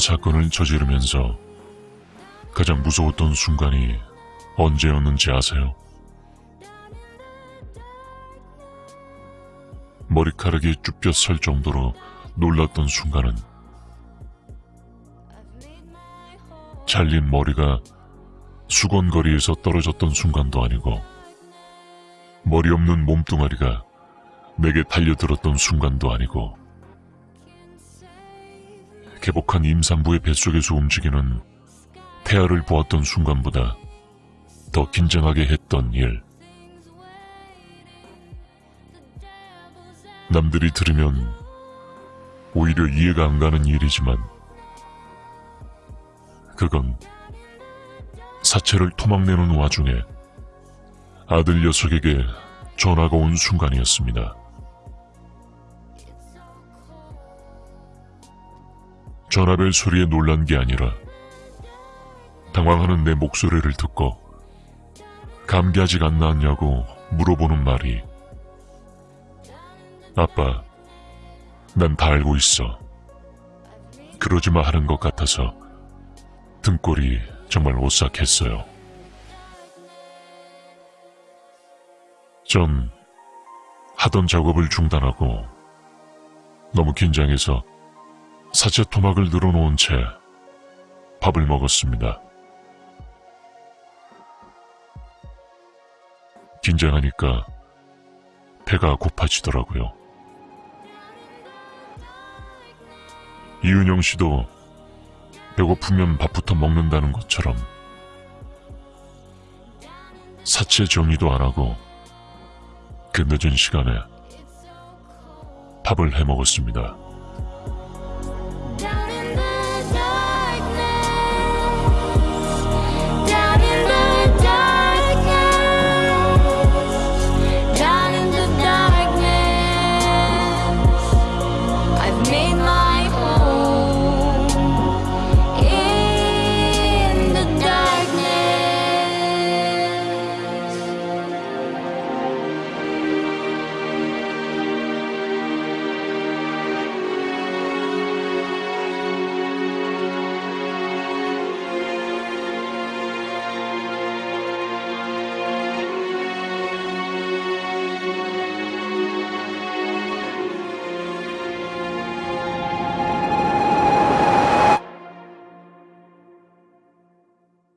사건을 저지르면서 가장 무서웠던 순간이 언제였는지 아세요? 머리카락이 쭈뼛 설 정도로 놀랐던 순간은 잘린 머리가 수건거리에서 떨어졌던 순간도 아니고 머리 없는 몸뚱아리가 내게 달려들었던 순간도 아니고 개복한 임산부의 뱃속에서 움직이는 태아를 보았던 순간보다 더 긴장하게 했던 일. 남들이 들으면 오히려 이해가 안 가는 일이지만 그건 사체를 토막내는 와중에 아들 녀석에게 전화가 온 순간이었습니다. 전화벨 소리에 놀란 게 아니라 당황하는 내 목소리를 듣고 감기 아직 안 나았냐고 물어보는 말이 아빠, 난 다 알고 있어. 그러지 마 하는 것 같아서 등골이 정말 오싹했어요. 전 하던 작업을 중단하고 너무 긴장해서 사체 토막을 늘어놓은 채 밥을 먹었습니다. 긴장하니까 배가 고파지더라고요. 이은영 씨도 배고프면 밥부터 먹는다는 것처럼 사체 정리도 안 하고 그 늦은 시간에 밥을 해 먹었습니다.